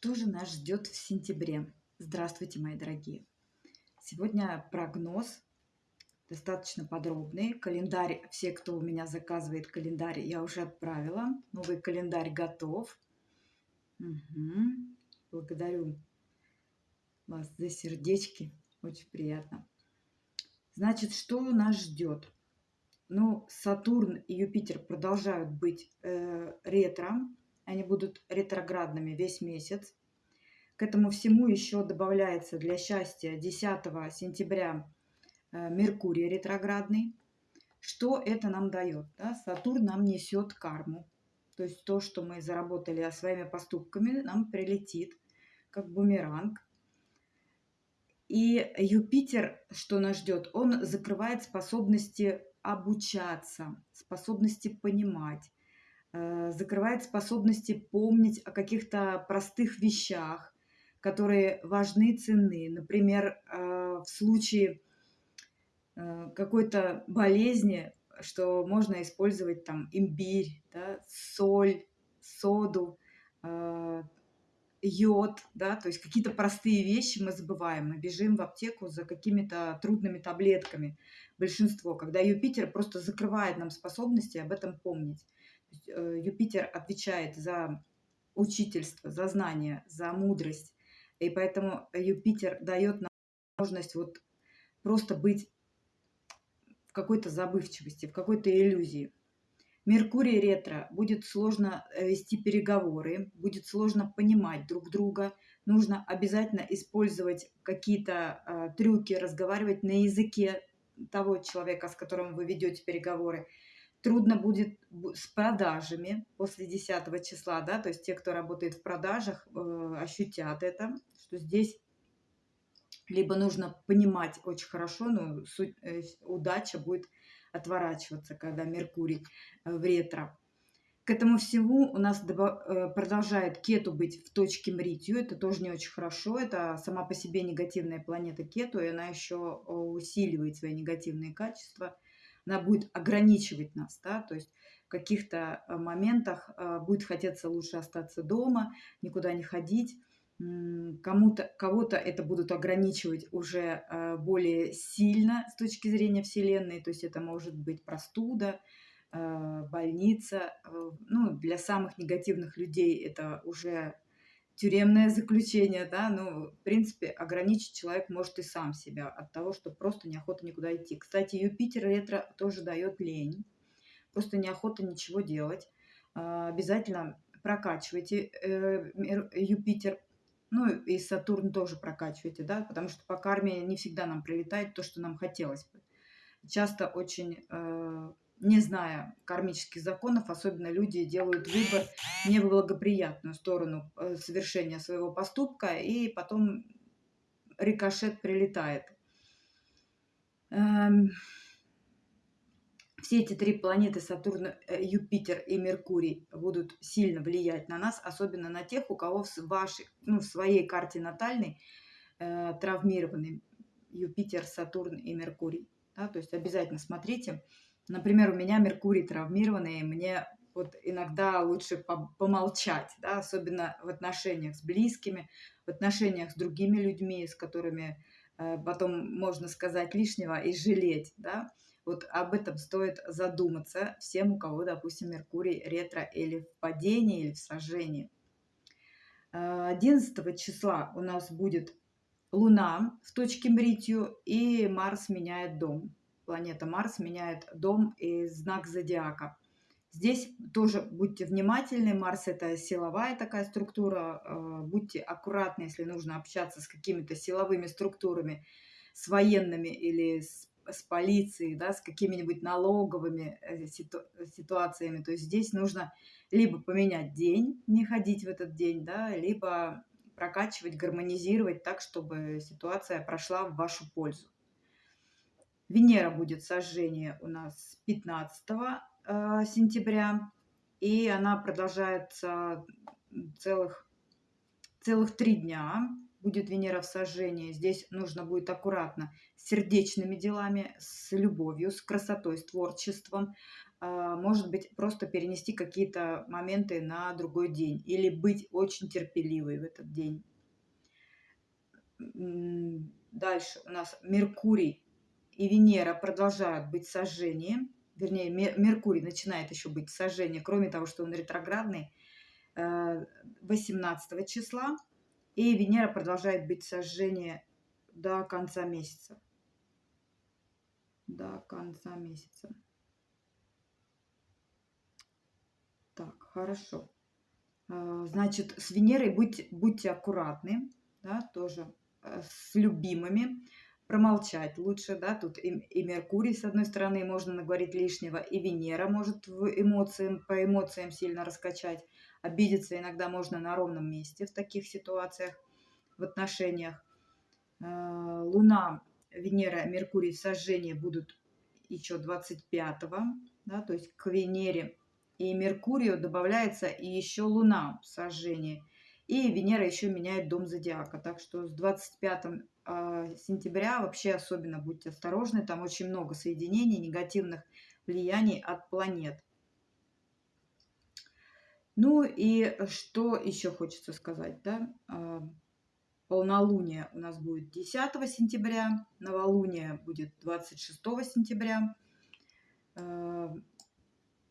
Что же нас ждет в сентябре? Здравствуйте, мои дорогие! Сегодня прогноз достаточно подробный. Календарь, все, кто у меня заказывает календарь, я уже отправила. Новый календарь готов. Угу. Благодарю вас за сердечки. Очень приятно. Значит, что нас ждет? Ну, Сатурн и Юпитер продолжают быть э, ретро они будут ретроградными весь месяц. К этому всему еще добавляется для счастья 10 сентября э, Меркурий ретроградный. Что это нам дает? Да? Сатурн нам несет карму. То есть то, что мы заработали своими поступками, нам прилетит как бумеранг. И Юпитер, что нас ждет, он закрывает способности обучаться, способности понимать, закрывает способности помнить о каких-то простых вещах, которые важны и ценны. Например, э, в случае э, какой-то болезни, что можно использовать там имбирь, да, соль, соду, йод, да, то есть какие-то простые вещи мы забываем, мы бежим в аптеку за какими-то трудными таблетками. Большинство, когда Юпитер просто закрывает нам способности об этом помнить. Э, Юпитер отвечает за учительство, за знание, за мудрость. И поэтому Юпитер дает нам возможность вот просто быть в какой-то забывчивости, в какой-то иллюзии. Меркурий ретро будет сложно э, вести переговоры, будет сложно понимать друг друга. Нужно обязательно использовать какие-то э, трюки, разговаривать на языке того человека, с которым вы ведете переговоры трудно будет с продажами после 10 числа, да, то есть те, кто работает в продажах, э, ощутят это, что здесь либо нужно понимать очень хорошо, но суть, э, удача будет отворачиваться, когда Меркурий э, в ретро. К этому всему у нас продолжает Кету быть в точке Мритью. Это тоже не очень хорошо. Это сама по себе негативная планета Кету, и она еще усиливает свои негативные качества – она будет ограничивать нас, да, то есть в каких-то э, моментах э, будет хотеться лучше остаться дома, никуда не ходить, кому-то, кого-то это будут ограничивать уже э, более сильно с точки зрения Вселенной, то есть это может быть простуда, больница. Ну, для самых негативных людей это уже тюремное заключение, да, ну, в принципе, ограничить человек может и сам себя от того, что просто неохота никуда идти. Кстати, Юпитер ретро тоже дает лень, просто неохота ничего делать. А, обязательно прокачивайте э, Юпитер, ну и Сатурн тоже прокачивайте, да, потому что по карме не всегда нам прилетает то, что нам хотелось бы. Часто очень э, не зная кармических законов, особенно люди делают выбор в неблагоприятную сторону э, совершения своего поступка, и потом рикошет прилетает. Эм, все эти три планеты, Сатурн, э, Юпитер и Меркурий, будут сильно влиять на нас, особенно на тех, у кого в, вашей, ну, в своей карте натальной э, травмированы Юпитер, Сатурн и Меркурий. Да? То есть обязательно смотрите, Например, у меня Меркурий травмированный, и мне вот иногда лучше помолчать, да, особенно в отношениях с близкими, в отношениях с другими людьми, с которыми э, потом можно сказать лишнего и жалеть, да. Вот об этом стоит задуматься всем, у кого, допустим, Меркурий ретро или в падении, или в сожжении. 11 э, числа у нас будет Луна в точке Мритью, и Марс меняет дом планета Марс меняет дом и знак зодиака. Здесь тоже будьте внимательны. Марс – это силовая такая структура. Э, будьте аккуратны, если нужно общаться с какими-то силовыми структурами, с военными или с, с полицией, да, с какими-нибудь налоговыми э, ситу, ситуациями. То есть здесь нужно либо поменять день, не ходить в этот день, да, либо прокачивать, гармонизировать так, чтобы ситуация прошла в вашу пользу. Венера будет сожжение у нас 15 э, сентября, и она продолжается целых, целых три дня. Будет Венера в сожжении. Здесь нужно будет аккуратно с сердечными делами, с любовью, с красотой, с творчеством. а, может быть, просто перенести какие-то моменты на другой день или быть очень терпеливой в этот день. Дальше у нас Меркурий и Венера продолжают быть сожжением, вернее, Меркурий начинает еще быть сожжение, кроме того, что он ретроградный, 18 э, числа, и Венера продолжает быть сожжение до конца месяца. До конца месяца. Так, хорошо. Э, значит, с Венерой будьте, будьте аккуратны, да, тоже э, с любимыми промолчать лучше, да, тут и, и Меркурий, с одной стороны, можно наговорить лишнего, и Венера может в эмоциям, по эмоциям сильно раскачать. Обидеться иногда можно на ровном месте в таких ситуациях, в отношениях. Э, Луна, Венера, Меркурий, сожжение будут еще 25-го, да, то есть к Венере и Меркурию добавляется и еще Луна в сожжении. И Венера еще меняет дом зодиака. Так что с 25 а, сентября вообще особенно будьте осторожны. Там очень много соединений, негативных влияний от планет. Ну и что еще хочется сказать, да? А, полнолуние у нас будет 10 сентября, новолуние будет 26 сентября. А,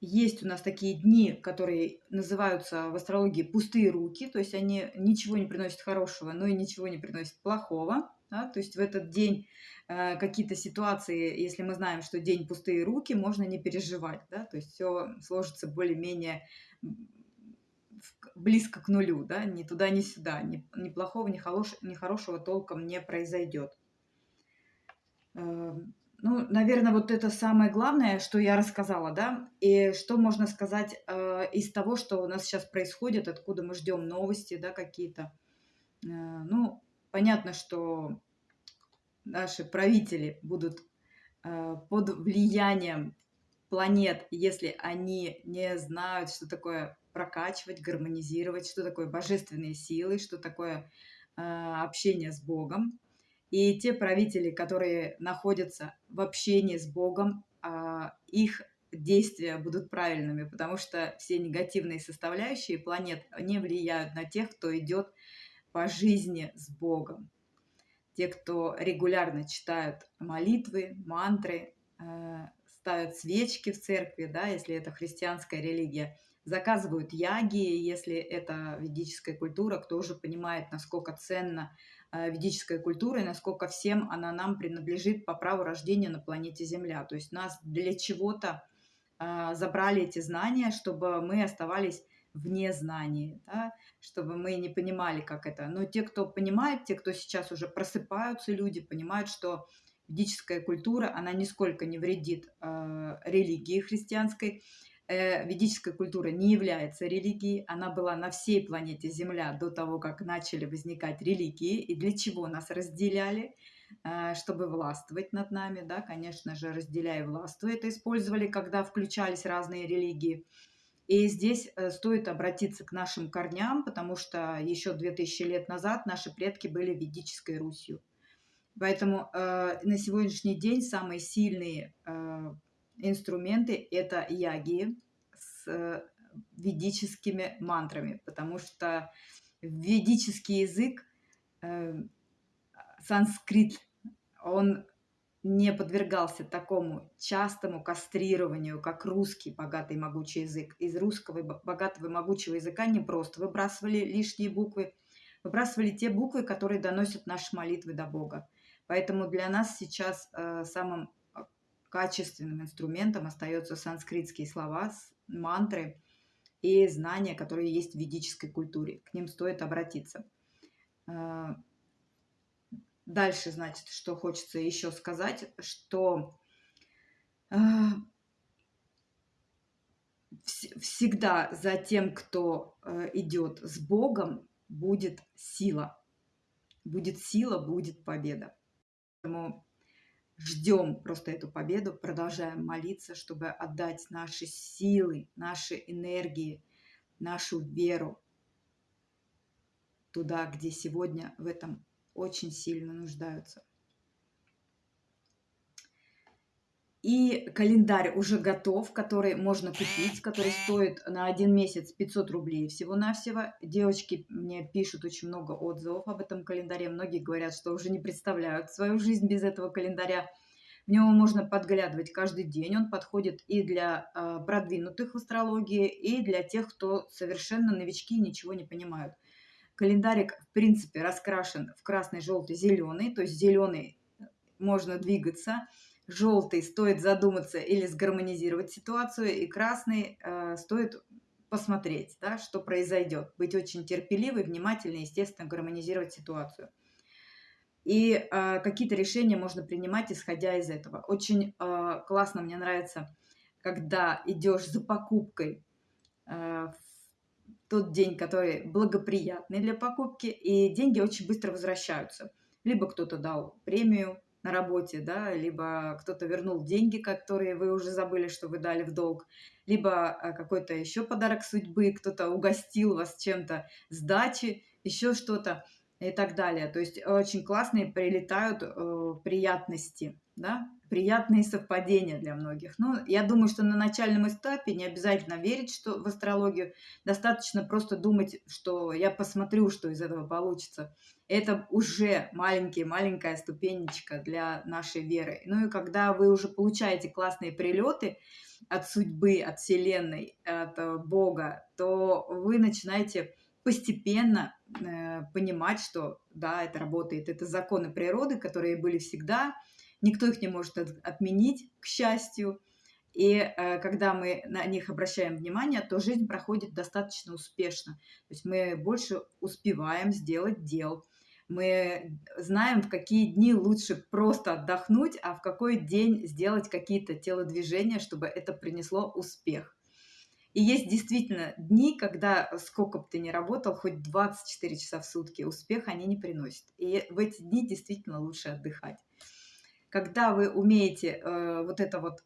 есть у нас такие дни, которые называются в астрологии пустые руки, то есть они ничего не приносят хорошего, но и ничего не приносят плохого. Да? То есть в этот день э, какие-то ситуации, если мы знаем, что день пустые руки, можно не переживать. Да? То есть все сложится более-менее близко к нулю, да? ни туда, ни сюда, ни, ни плохого, ни, хорош, ни хорошего толком не произойдет. Эм, ну, наверное, вот это самое главное, что я рассказала, да, и что можно сказать э, из того, что у нас сейчас происходит, откуда мы ждем новости, да, какие-то. Э, ну, понятно, что наши правители будут э, под влиянием планет, если они не знают, что такое прокачивать, гармонизировать, что такое божественные силы, что такое э, общение с Богом. И те правители, которые находятся в общении с Богом, а, их действия будут правильными, потому что все негативные составляющие планет не влияют на тех, кто идет по жизни с Богом. Те, кто регулярно читают молитвы, мантры, а, ставят свечки в церкви, да, если это христианская религия, заказывают яги, если это ведическая культура, кто уже понимает, насколько ценно Э, ведической культурой, насколько всем она нам принадлежит по праву рождения на планете Земля. То есть нас для чего-то э, забрали эти знания, чтобы мы оставались вне знаний, да, чтобы мы не понимали, как это. Но те, кто понимает, те, кто сейчас уже просыпаются, люди понимают, что ведическая культура, она нисколько не вредит э, религии христианской, э, ведическая культура не является религией, она была на всей планете Земля до того, как начали возникать религии, и для чего нас разделяли, э, чтобы властвовать над нами, да, конечно же, разделяя властвуя, это использовали, когда включались разные религии. И здесь э, стоит обратиться к нашим корням, потому что еще 2000 лет назад наши предки были ведической Русью. Поэтому э, на сегодняшний день самые сильные э, инструменты – это яги с э, ведическими мантрами, потому что ведический язык, э, санскрит, он не подвергался такому частому кастрированию, как русский богатый могучий язык. Из русского богатого и могучего языка не просто выбрасывали лишние буквы, выбрасывали те буквы, которые доносят наши молитвы до Бога. Поэтому для нас сейчас э, самым качественным инструментом остаются санскритские слова, мантры и знания, которые есть в ведической культуре. К ним стоит обратиться. Дальше, значит, что хочется еще сказать, что а, всегда за тем, кто э, идет с Богом, будет сила. Будет сила, будет победа. Поэтому ждем просто эту победу, продолжаем молиться, чтобы отдать наши силы, наши энергии, нашу веру туда, где сегодня в этом очень сильно нуждаются. И календарь уже готов, который можно купить, который стоит на один месяц 500 рублей всего-навсего. Девочки мне пишут очень много отзывов об этом календаре. Многие говорят, что уже не представляют свою жизнь без этого календаря. В него можно подглядывать каждый день. Он подходит и для э, продвинутых в астрологии, и для тех, кто совершенно новички и ничего не понимают. Календарик, в принципе, раскрашен в красный, желтый, зеленый. То есть зеленый можно двигаться – желтый стоит задуматься или сгармонизировать ситуацию, и красный э, стоит посмотреть, да, что произойдет. Быть очень терпеливой, внимательной, естественно, гармонизировать ситуацию. И э, какие-то решения можно принимать, исходя из этого. Очень э, классно, мне нравится, когда идешь за покупкой э, в тот день, который благоприятный для покупки, и деньги очень быстро возвращаются. Либо кто-то дал премию, на работе, да, либо кто-то вернул деньги, которые вы уже забыли, что вы дали в долг, либо а, какой-то еще подарок судьбы, кто-то угостил вас чем-то сдачи, еще что-то и так далее. То есть очень классные прилетают э, приятности, да, приятные совпадения для многих. Ну, я думаю, что на начальном этапе не обязательно верить что в астрологию, достаточно просто думать, что я посмотрю, что из этого получится. Это уже маленький, маленькая ступенечка для нашей веры. Ну и когда вы уже получаете классные прилеты от судьбы, от Вселенной, от э, Бога, то вы начинаете постепенно э, понимать, что да, это работает, это законы природы, которые были всегда, никто их не может от, отменить, к счастью. И э, когда мы на них обращаем внимание, то жизнь проходит достаточно успешно. То есть мы больше успеваем сделать дел. Мы знаем, в какие дни лучше просто отдохнуть, а в какой день сделать какие-то телодвижения, чтобы это принесло успех. И есть действительно дни, когда сколько бы ты ни работал, хоть 24 часа в сутки, успех они не приносят. И в эти дни действительно лучше отдыхать. Когда вы умеете э, вот это вот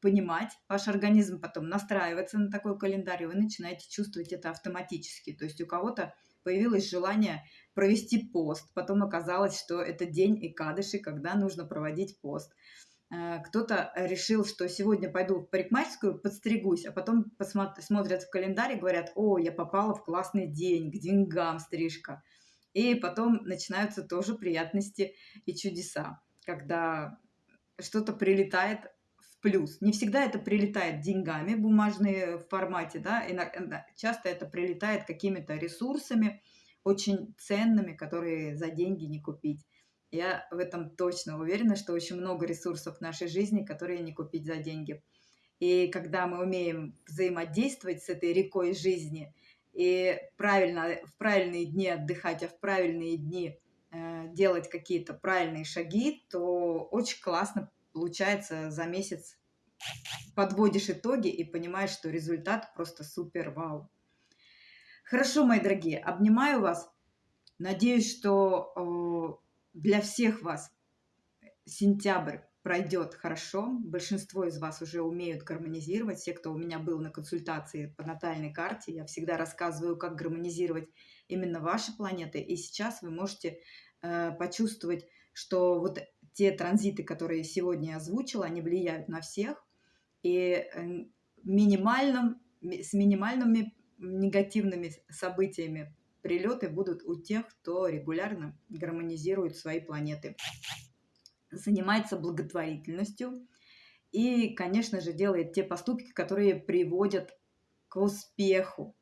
понимать, ваш организм потом настраивается на такой календарь, и вы начинаете чувствовать это автоматически. То есть у кого-то появилось желание провести пост, потом оказалось, что это день Икадыши, когда нужно проводить пост. Э, кто-то решил, что сегодня пойду в парикмахерскую, подстригусь, а потом смотрят в календарь и говорят, о, я попала в классный день, к деньгам стрижка. И потом начинаются тоже приятности и чудеса, когда что-то прилетает в плюс. Не всегда это прилетает деньгами, бумажные в формате, да, и часто это прилетает какими-то ресурсами, очень ценными, которые за деньги не купить. Я в этом точно уверена, что очень много ресурсов в нашей жизни, которые не купить за деньги. И когда мы умеем взаимодействовать с этой рекой жизни и правильно, в правильные дни отдыхать, а в правильные дни делать какие-то правильные шаги, то очень классно получается за месяц подводишь итоги и понимаешь, что результат просто супер вау. Хорошо, мои дорогие, обнимаю вас. Надеюсь, что для всех вас сентябрь пройдет хорошо. Большинство из вас уже умеют гармонизировать. Все, кто у меня был на консультации по натальной карте, я всегда рассказываю, как гармонизировать именно ваши планеты. И сейчас вы можете э, почувствовать, что вот те транзиты, которые сегодня я озвучила, они влияют на всех. И э, минимальным, с минимальными негативными событиями прилеты будут у тех, кто регулярно гармонизирует свои планеты, занимается благотворительностью и, конечно же, делает те поступки, которые приводят к успеху,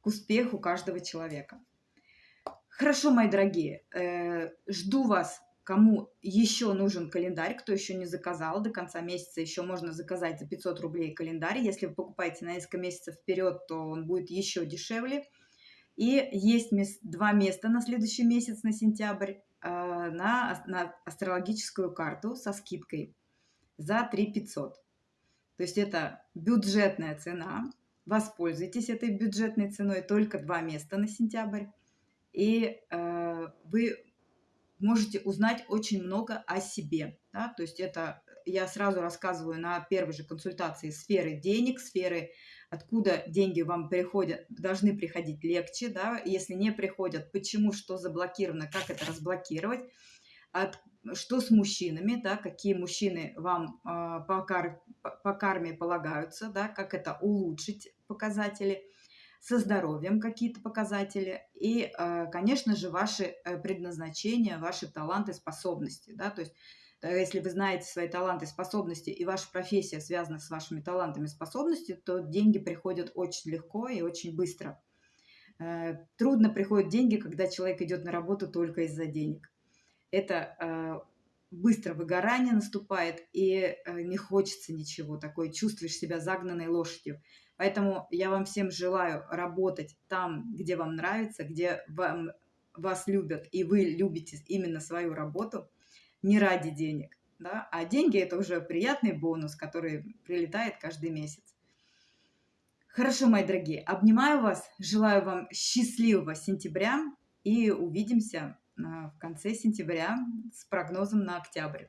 к успеху каждого человека. Хорошо, мои дорогие, э, жду вас Кому еще нужен календарь, кто еще не заказал, до конца месяца еще можно заказать за 500 рублей календарь. Если вы покупаете на несколько месяцев вперед, то он будет еще дешевле. И есть два места на следующий месяц, на сентябрь, э, на, на астрологическую карту со скидкой за 3 500. То есть это бюджетная цена. Воспользуйтесь этой бюджетной ценой. Только два места на сентябрь. И э, вы можете узнать очень много о себе. Да? То есть это я сразу рассказываю на первой же консультации сферы денег, сферы откуда деньги вам приходят, должны приходить легче, да, если не приходят, почему, что заблокировано, как это разблокировать. от что с мужчинами, да, какие мужчины вам а, по, кар, по карме полагаются, да, как это улучшить показатели, со здоровьем какие-то показатели и, а, конечно же, ваши э, предназначения, ваши таланты, способности, да, то есть если вы знаете свои таланты, способности, и ваша профессия связана с вашими талантами, способностями, то деньги приходят очень легко и очень быстро. Э, трудно приходят деньги, когда человек идет на работу только из-за денег это э, быстро выгорание наступает, и э, не хочется ничего, такое чувствуешь себя загнанной лошадью. Поэтому я вам всем желаю работать там, где вам нравится, где вам, вас любят, и вы любите именно свою работу, не ради денег. Да? А деньги – это уже приятный бонус, который прилетает каждый месяц. Хорошо, мои дорогие, обнимаю вас, желаю вам счастливого сентября и увидимся в конце сентября с прогнозом на октябрь.